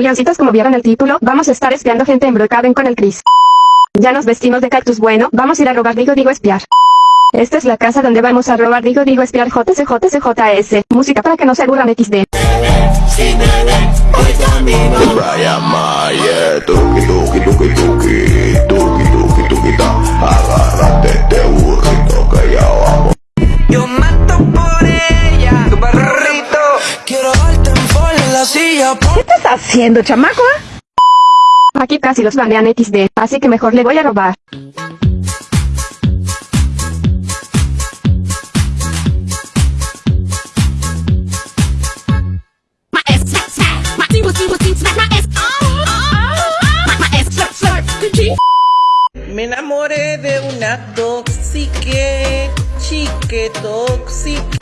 Leoncitos como vieron el título, vamos a estar espiando gente en Brookhaven con el Chris. Ya nos vestimos de cactus bueno, vamos a ir a robar digo digo espiar. Esta es la casa donde vamos a robar digo digo espiar JCJCJS. Música para que no se aburran XD. ¿Qué estás haciendo, chamaco? Aquí casi los banean XD, así que mejor le voy a robar. Me enamoré de una toxique, chique tóxica.